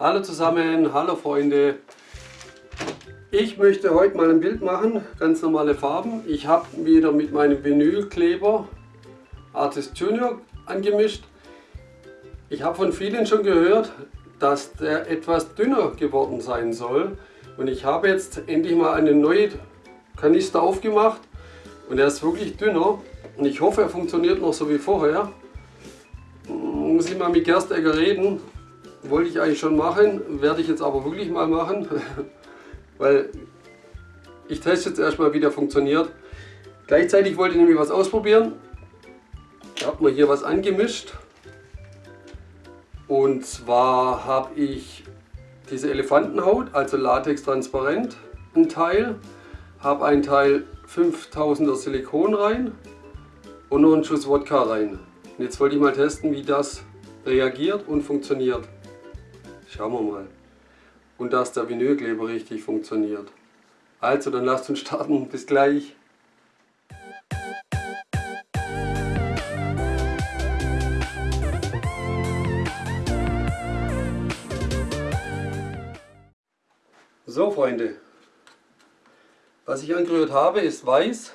Hallo zusammen, hallo Freunde. Ich möchte heute mal ein Bild machen, ganz normale Farben. Ich habe wieder mit meinem Vinylkleber Artist Junior angemischt. Ich habe von vielen schon gehört, dass der etwas dünner geworden sein soll. Und ich habe jetzt endlich mal eine neue Kanister aufgemacht und er ist wirklich dünner. Und ich hoffe, er funktioniert noch so wie vorher. Muss ich mal mit Gerstegger reden, wollte ich eigentlich schon machen, werde ich jetzt aber wirklich mal machen, weil ich teste jetzt erstmal wie der funktioniert. Gleichzeitig wollte ich nämlich was ausprobieren. Ich habe mir hier was angemischt. Und zwar habe ich diese Elefantenhaut, also Latex transparent, ein Teil. Habe ein Teil 5000er Silikon rein und noch einen Schuss Wodka rein. Und jetzt wollte ich mal testen, wie das reagiert und funktioniert. Schauen wir mal. Und dass der Vinylkleber richtig funktioniert. Also, dann lasst uns starten. Bis gleich. So Freunde, was ich angerührt habe ist weiß,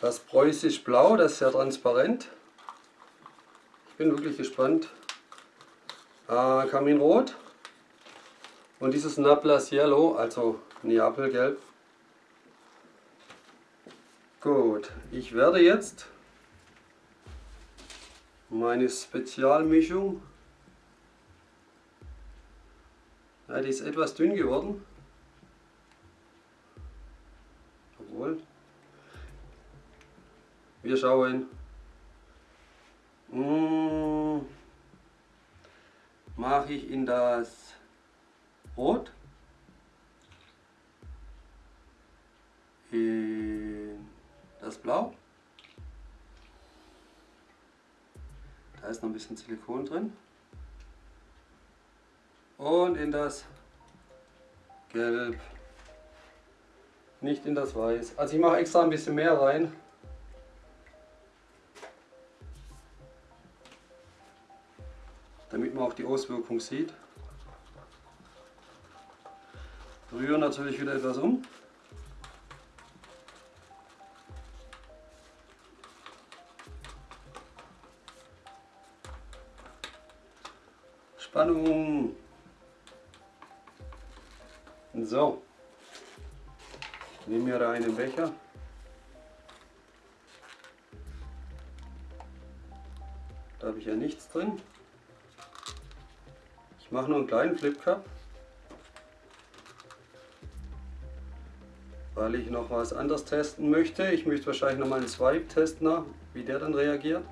das preußisch blau, das ist sehr transparent. Ich bin wirklich gespannt, äh, Kaminrot. Und dieses Naples Yellow, also Neapelgelb. Gut, ich werde jetzt meine Spezialmischung, ja, die ist etwas dünn geworden, obwohl, wir schauen, mmh mache ich in das Rot, in das Blau, da ist noch ein bisschen Silikon drin und in das Gelb, nicht in das Weiß. Also ich mache extra ein bisschen mehr rein. Damit man auch die Auswirkung sieht. Rühren natürlich wieder etwas um. Spannung. So. Nehmen wir da einen Becher. Da habe ich ja nichts drin. Ich mache nur einen kleinen Flip Cup, weil ich noch was anderes testen möchte. Ich möchte wahrscheinlich noch mal einen Swipe testen, wie der dann reagiert.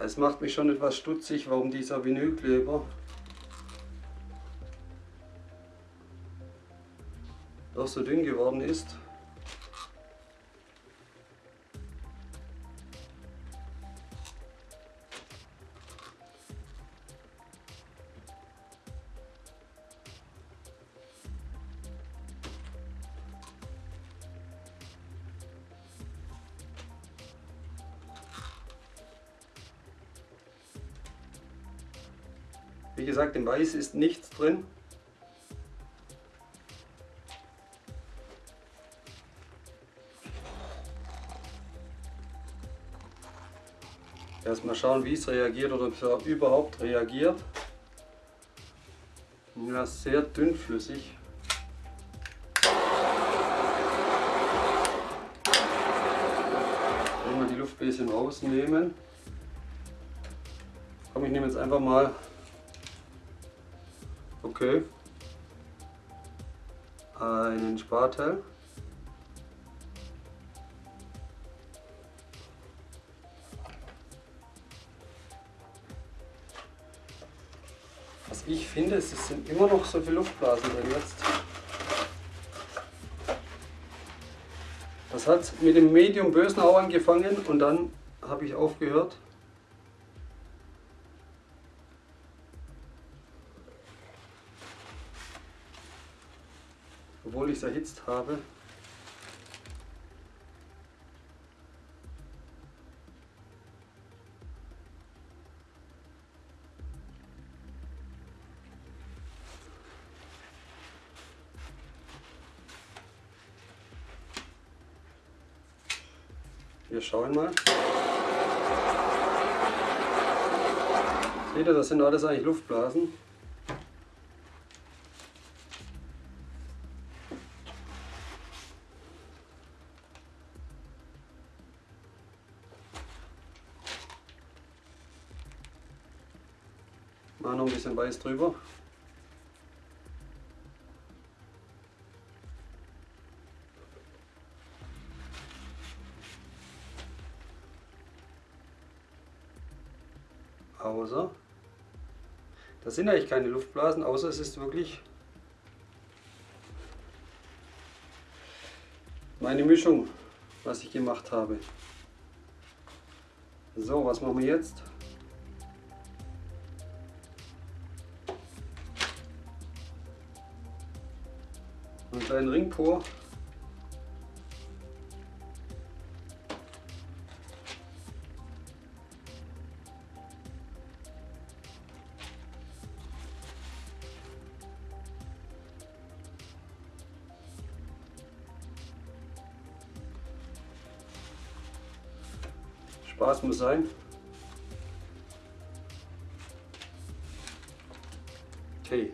Es macht mich schon etwas stutzig, warum dieser Vinylkleber doch so dünn geworden ist. Wie gesagt, im Weiß ist nichts drin. Erstmal schauen, wie es reagiert oder ob es überhaupt reagiert. Ja, sehr dünnflüssig. Wenn die Luft bisschen rausnehmen. Komm, ich nehme jetzt einfach mal Okay. Einen Spatel. Was ich finde, es sind immer noch so viele Luftblasen drin jetzt. Das hat mit dem Medium Bösenau angefangen und dann habe ich aufgehört. es erhitzt habe. Wir schauen mal. Seht ihr, das sind alles eigentlich Luftblasen. Weiß drüber. Außer, das sind eigentlich keine Luftblasen, außer es ist wirklich meine Mischung, was ich gemacht habe. So, was machen wir jetzt? Einen kleinen Ring vor. Spaß muss sein. Okay.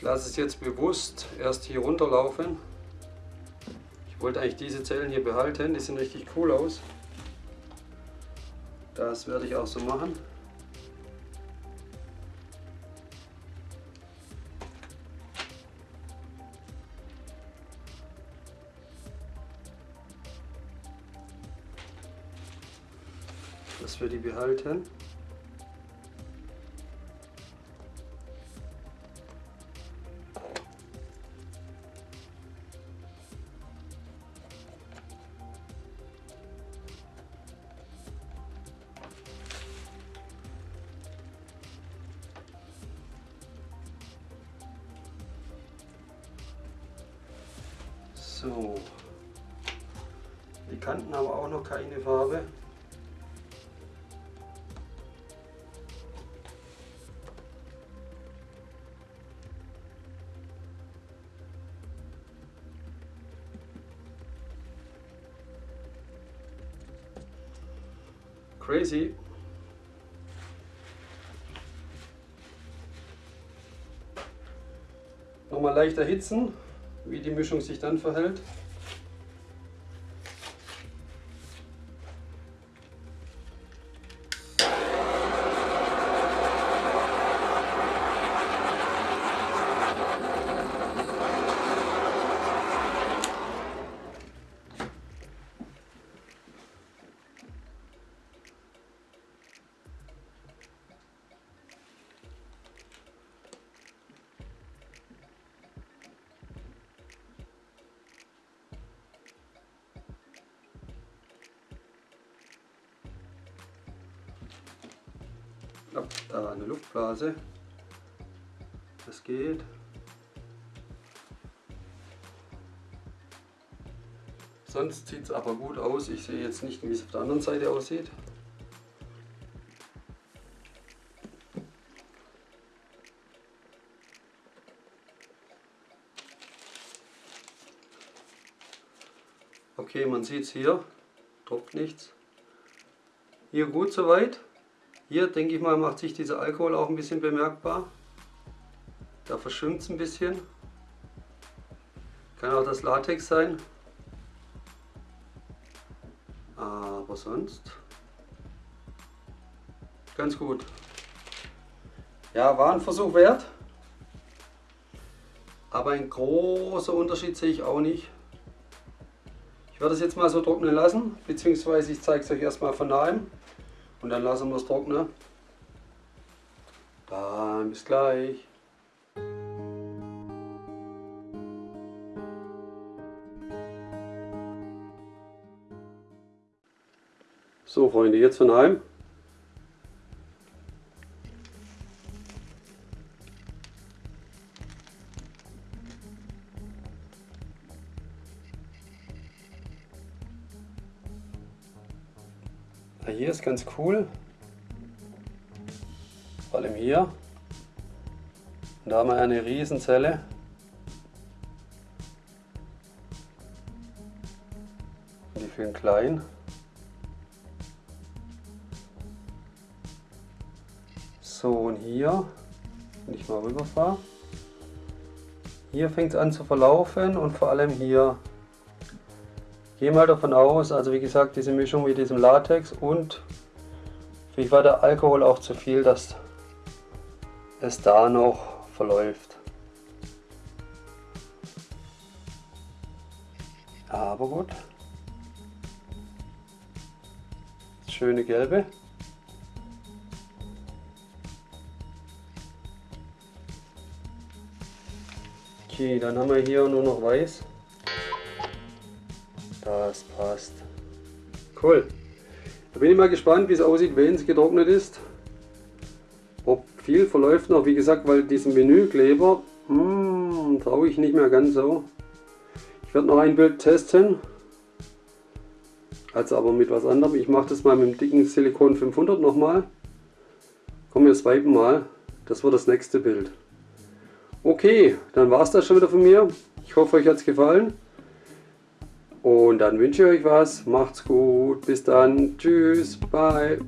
Ich lasse es jetzt bewusst erst hier runterlaufen. Ich wollte eigentlich diese Zellen hier behalten, die sehen richtig cool aus. Das werde ich auch so machen. Dass wir die behalten. So. Die Kanten haben auch noch keine Farbe. Crazy. Nochmal leicht erhitzen wie die Mischung sich dann verhält. Ab da eine Luftblase. Das geht. Sonst sieht es aber gut aus. Ich sehe jetzt nicht, wie es auf der anderen Seite aussieht. Okay, man sieht es hier, tropft nichts. Hier gut soweit. Hier denke ich mal macht sich dieser Alkohol auch ein bisschen bemerkbar. Da verschwimmt es ein bisschen. Kann auch das Latex sein. Aber sonst ganz gut. Ja, war ein Versuch wert. Aber ein großer Unterschied sehe ich auch nicht. Ich werde es jetzt mal so trocknen lassen, beziehungsweise ich zeige es euch erstmal von nahem. Und dann lassen wir es trocknen. Dann bis gleich. So Freunde, jetzt von heim. Hier ist ganz cool. Vor allem hier. Da haben wir eine Riesenzelle. Die für klein. So und hier, wenn ich mal rüberfahre, hier fängt es an zu verlaufen und vor allem hier. Gehe mal davon aus, also wie gesagt, diese Mischung mit diesem Latex und vielleicht war der Alkohol auch zu viel, dass es da noch verläuft. Aber gut. Das schöne Gelbe. Okay, dann haben wir hier nur noch weiß. Das passt. Cool. Da bin ich mal gespannt, wie es aussieht, wenn es getrocknet ist. Ob viel verläuft noch, wie gesagt, weil diesen Menükleber hm, traue ich nicht mehr ganz so. Ich werde noch ein Bild testen. Also aber mit was anderem. Ich mache das mal mit dem dicken Silikon 500 nochmal. Komm, wir swipen mal. Das wird das nächste Bild. Okay, dann war es das schon wieder von mir. Ich hoffe, euch hat es gefallen. Und dann wünsche ich euch was. Macht's gut. Bis dann. Tschüss. Bye.